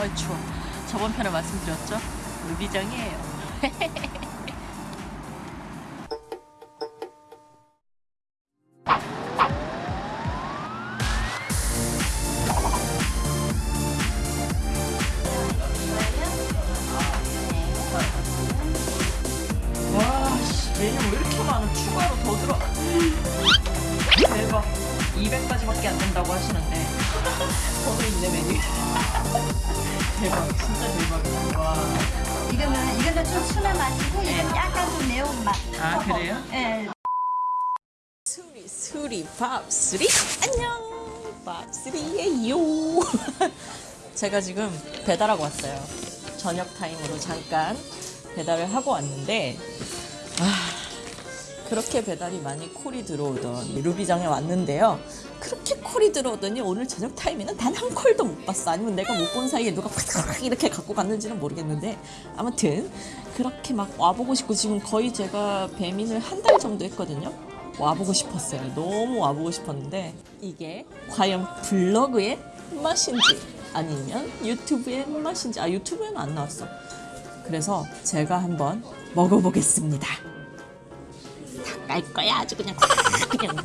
어이 추워. 저번 편에 말씀드렸죠? 루비장이에요. 이거는 좀 순한 맛이고 네. 이건 약간 좀 매운 맛. 아, 그래요? 예. 수리 수리 밥수리 안녕 밥수리예요. 제가 지금 배달하고 왔어요. 저녁 타임으로 잠깐 배달을 하고 왔는데 아 그렇게 배달이 많이 콜이 들어오던 루비장에 왔는데요. 그렇게 콜이 들어오더니 오늘 저녁 타임에는 단한 콜도 못 봤어. 아니면 내가 못 본 사이에 누가 팍 이렇게 갖고 갔는지는 모르겠는데 아무튼 그렇게 막 와보고 싶고 지금 거의 제가 배민을 한 달 정도 했거든요. 와보고 싶었어요. 너무 와보고 싶었는데 이게 과연 블로그의 맛인지 아니면 유튜브의 맛인지 아 유튜브에는 안 나왔어. 그래서 제가 한번 먹어보겠습니다. 다 깔 거야 아주 그냥 그냥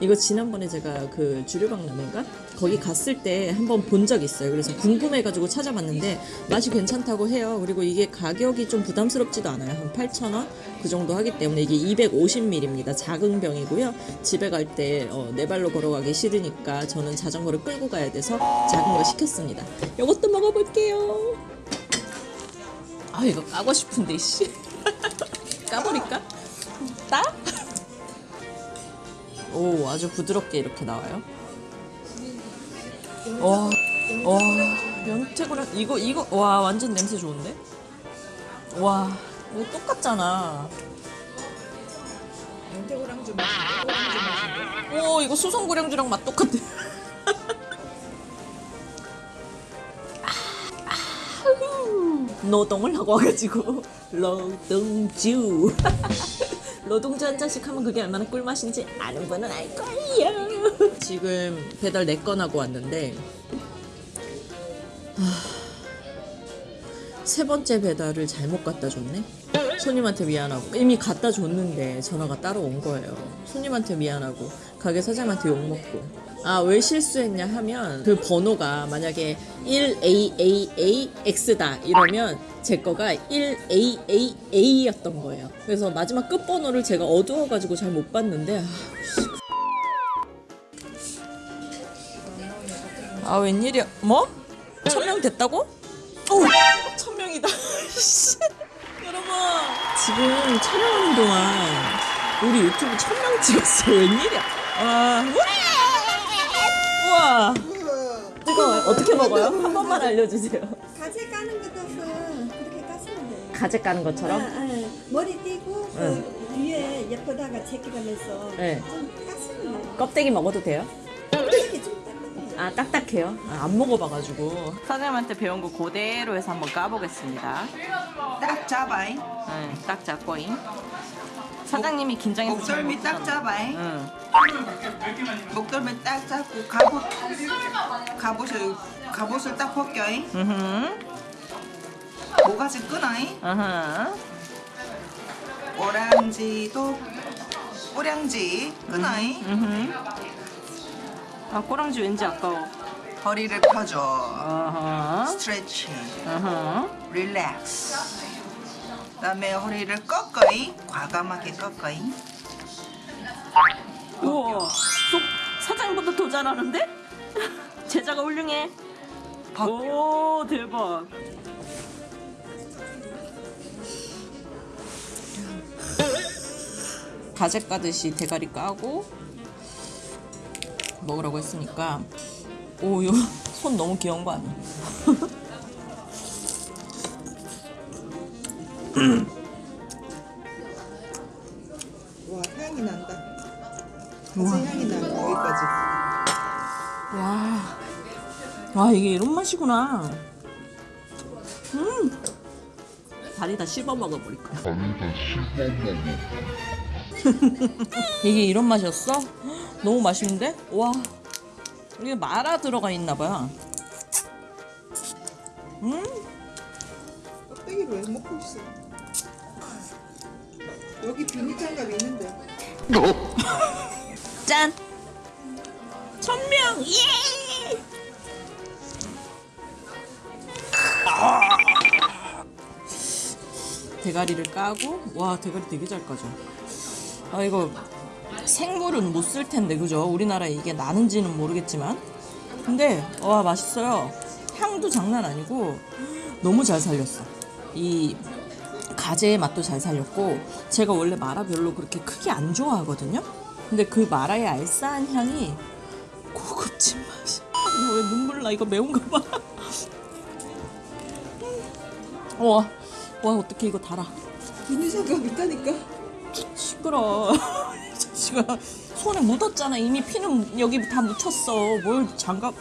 이거 지난번에 제가 그 주류박 라면가 거기 갔을 때 한번 본 적 있어요. 그래서 궁금해가지고 찾아봤는데 맛이 괜찮다고 해요. 그리고 이게 가격이 좀 부담스럽지도 않아요. 한 8,000원 그 정도 하기 때문에 이게 250ml입니다. 작은 병이고요. 집에 갈때 어, 네 발로 걸어가기 싫으니까 저는 자전거를 끌고 가야 돼서 작은 거 시켰습니다. 이것도 먹어볼게요. 아 이거 까고 싶은데 씨 오 아주 부드럽게 이렇게 나와요. 와, 와 연태고랑 이거 이거 와 완전 냄새 좋은데? 와 이거 똑같잖아. 연태고랑주 맛, 고랑주 맛인데? 오 이거 수성고량주랑 맛 똑같아. 노동을 하고 와가지고 노동주 노동주 한 잔씩 하면 그게 얼마나 꿀맛인지 아는 분은 알 거예요. 지금 배달 4건 하고 왔는데 하... 세 번째 배달을 잘못 갖다 줬네? 손님한테 미안하고. 이미 갖다 줬는데 전화가 따로 온 거예요. 손님한테 미안하고 가게 사장한테 욕먹고. 아 왜 실수했냐 하면 그 번호가 만약에 1AAAX다 이러면 제 거가 1AAA였던 거예요. 그래서 마지막 끝번호를 제가 어두워가지고 잘 못 봤는데 아, 씨. 아 웬일이야? 뭐? 천명 됐다고? 오 천명이다. 여러분 지금 촬영하는 동안 우리 유튜브 천명 찍었어. 웬일이야 아 우와 뜨거워요 어떻게 먹어요? 한 번만 알려주세요 가재 까는 것도 그렇게 깠으면 돼요. 가재 까는 것처럼? 아, 아, 머리 띄고 응. 그 뒤에 예쁘다가 제끼가면서 네. 좀 깠으면 돼요. 껍데기 먹어도 돼요? 이렇게 좀 딱딱해요. 아 딱딱해요? 아, 안 먹어봐가지고 사장님한테 배운 거 그대로 해서 한번 까보겠습니다 딱 잡아잉. 네, 딱 잡고잉 사장님이 긴장해서 잘 목덜미 딱. 잡아잉. 응. 목덜미 딱 잡고 갑옷 갑옷을 갑옷을 딱 벗겨잉. 모가지 끊어잉. 으흠. 오랑지도 오량지 끊어잉. 아 꼬랑지 왠지 아까워 허리를 펴줘. 스트레칭. 릴렉스. 그다음에 허리를 꺾어잉. 과감하게 꺾어잉. 우와 속 사장님보다 더 잘하는데? 제자가 훌륭해. 오 대박 가재 까듯이 대가리 까고 먹으라고 했으니까 오 이거 손 너무 귀여운 거 아니야? 와 향이 난다. 우와. 가지 향이 난다 여기까지. 와, 와 이게 이런 맛이구나. 음, 다리 다 씹어 먹어버릴 거야. 이게 이런 맛이었어? 너무 맛있는데? 와, 이게 마라 들어가 있나 봐요. 음, 껍데기를 왜 먹고 있어? 여기 비닐장갑 있는데. 짠. 천명 예. 대가리를 까고 와 대가리 되게 잘 까져. 아 이거 생물은 못 쓸 텐데 그죠? 우리나라에 이게 나는지는 모르겠지만 근데 와 맛있어요. 향도 장난 아니고 너무 잘 살렸어. 이 가재의 맛도 잘 살렸고 제가 원래 마라 별로 그렇게 크게 안 좋아하거든요. 근데 그 마라의 알싸한 향이 고급진 맛이. 나 왜 눈물 나? 이거 매운가 봐. 와, 와 어떻게 이거 달아? 비닐장갑 있다니까. 시끄러. 이 자식아 손에 묻었잖아. 이미 피는 여기 다 묻혔어. 뭘 장갑?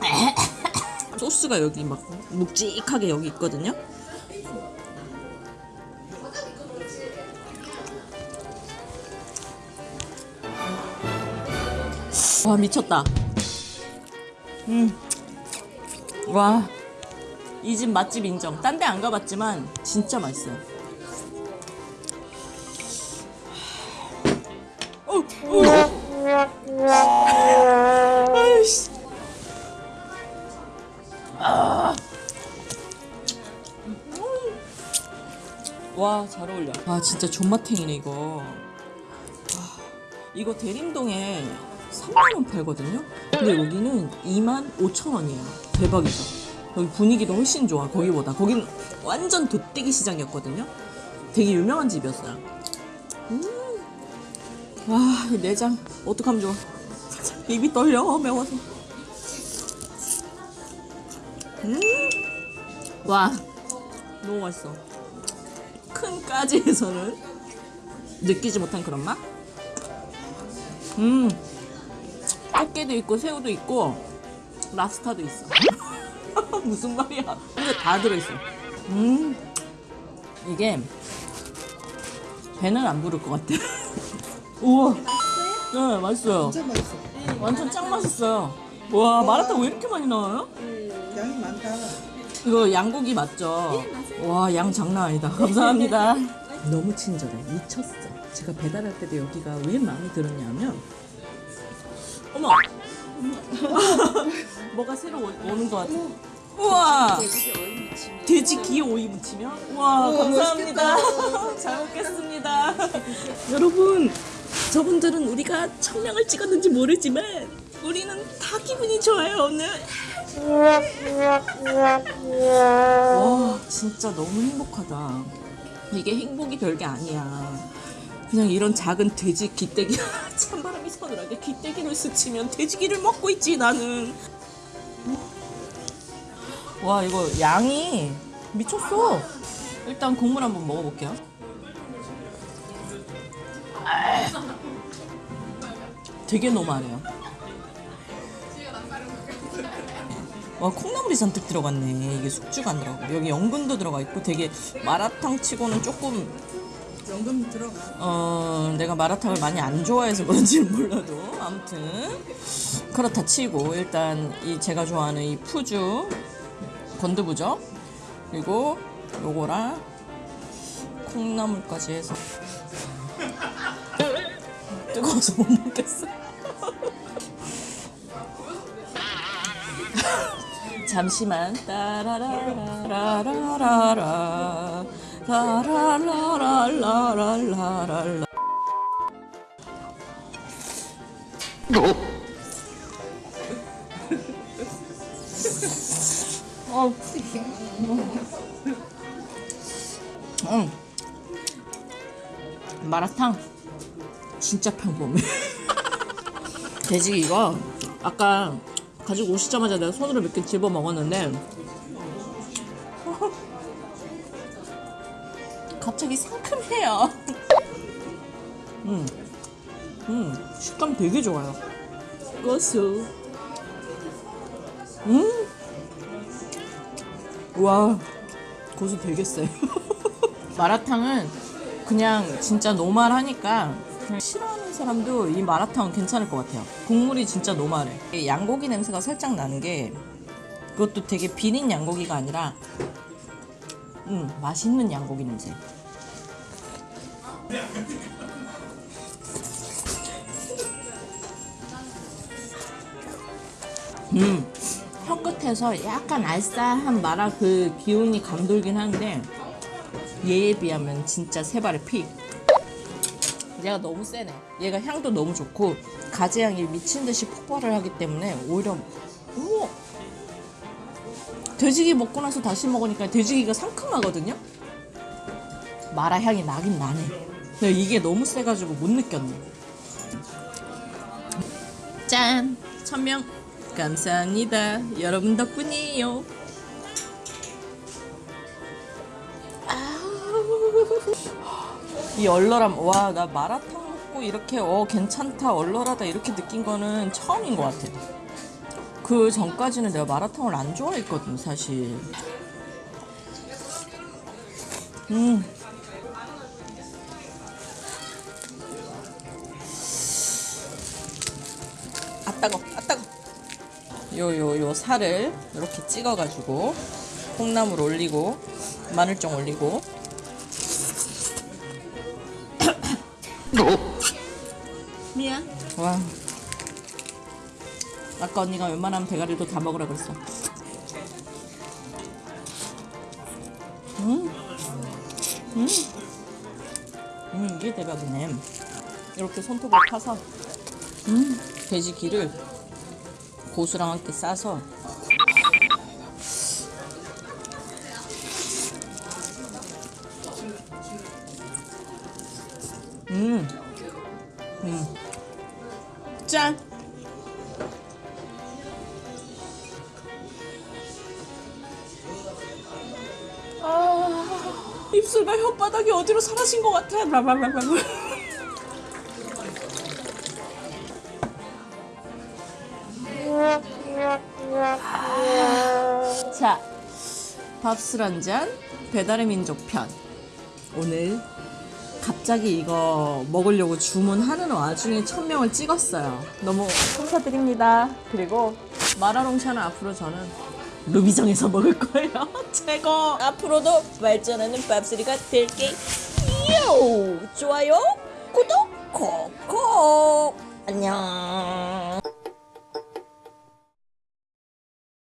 소스가 여기 막 묵직하게 여기 있거든요. 와 미쳤다. 음. 와. 이 집 맛집 인정. 딴 데 안 가봤지만 진짜 맛있어요. 와, 잘 어울려. 아, 진짜 존맛탱이네, 이거. 아, 이거 대림동에 3만원 팔거든요? 근데 여기는 2만 5천원이에요. 대박이죠. 여기 분위기도 훨씬 좋아, 거기보다. 거긴 완전 돗대기 시장이었거든요? 되게 유명한 집이었어요. 와, 이 내장 어떡하면 좋아. 입이 떨려 매워서. 음, 와, 너무 맛있어. 큰 까지에서는 느끼지 못한 그런 맛. 음, 꽃게도 있고 새우도 있고 랍스타도 있어. 무슨 말이야? 근데 다 들어있어. 음, 이게 배는 안 부를 것 같아. 우와. 네, 맛있어요. 진짜 맛있어. 완전 짱 맛있어요. 와, 마라탕 왜 이렇게 많이 나와요? 양이 많다. 이거 양고기 맞죠? 와, 양 장난 아니다. 감사합니다. 너무 친절해. 미쳤어. 제가 배달할 때도 여기가 왜 마음에 들었냐면, 어머! 뭐가 새로 오- 오는 것 같아. 우와! 돼지 기 오이 무치면? 우와, 감사합니다. 잘 먹겠습니다. 여러분, 저분들은 우리가 천명을 찍었는지 모르지만, 우리는 다 기분이 좋아요, 오늘. 와 진짜 너무 행복하다 이게 행복이 별게 아니야 그냥 이런 작은 돼지 기떼기 찬바람 이 서늘하게 기떼기를 스치면 돼지기를 먹고 있지 나는. 와 이거 양이 미쳤어. 일단 국물 한번 먹어볼게요. 되게 노말해요. 와 콩나물이 잔뜩 들어갔네. 이게 숙주가 안 들어가고. 여기 연근도 들어가 있고 되게 마라탕 치고는 조금 연금 들어가. 어 내가 마라탕을 많이 안 좋아해서 그런지는 몰라도. 아무튼. 그렇다 치고 일단 이 제가 좋아하는 이 푸주 건두부죠? 그리고 요거랑 콩나물까지 해서. 뜨거워서 못 먹겠어. 잠시만. 따라라라라라라 라라라라라라라 어. 음. 마라탕 진짜 평범해. 돼지 이거 아까 가지고 오시자마자 내가 손으로 몇 개 집어 먹었는데 갑자기 상큼해요. 음, 음, 식감 되게 좋아요. 고수. 음, 와, 고수 되게 세. 마라탕은 그냥 진짜 노말하니까 그냥 싫어하는 사람도 이 마라탕은 괜찮을 것 같아요. 국물이 진짜 노말해. 이 양고기 냄새가 살짝 나는 게 그것도 되게 비린 양고기가 아니라 음 맛있는 양고기 냄새. 음, 혀 끝에서 약간 알싸한 마라 그 기운이 감돌긴 하는데 얘에 비하면 진짜 세 발의 피. 얘가 너무 세네. 얘가 향도 너무 좋고 가지향이 미친 듯이 폭발을 하기 때문에 오히려 돼지기 먹고 나서 다시 먹으니까 돼지기가 상큼하거든요. 마라 향이 나긴 나네. 근데 이게 너무 세가지고 못 느꼈네. 짠! 천명 감사합니다. 여러분 덕분이에요. 이 얼얼함, 와, 나 마라탕 먹고 이렇게, 어, 괜찮다, 얼얼하다, 이렇게 느낀 거는 처음인 것 같아. 그 전까지는 내가 마라탕을 안 좋아했거든, 사실. 음. 아 따거 아 따거 요요요 살을 이렇게 찍어가지고 콩나물 올리고 마늘종 올리고. 미안. 와 아까 언니가 웬만하면 대가리도 다 먹으라 그랬어. 음, 음, 음 이게 대박이네. 이렇게 손톱을 파서 음, 돼지 기를 고수랑 함께 싸서. 음, 음, 짠. 입술과 혓바닥이 어디로 사라진 것 같아. 라라라라. 자, 밥술 한 잔, 배달의 민족 편. 오늘 갑자기 이거 먹으려고 주문하는 와중에 천명을 찍었어요. 너무 감사드립니다. 그리고 마라롱샤는 앞으로 저는 루비정에서 먹을 거예요. 최고! 앞으로도 발전하는 밥술이가 될게. 요! 좋아요, 구독, 콕콕! 안녕!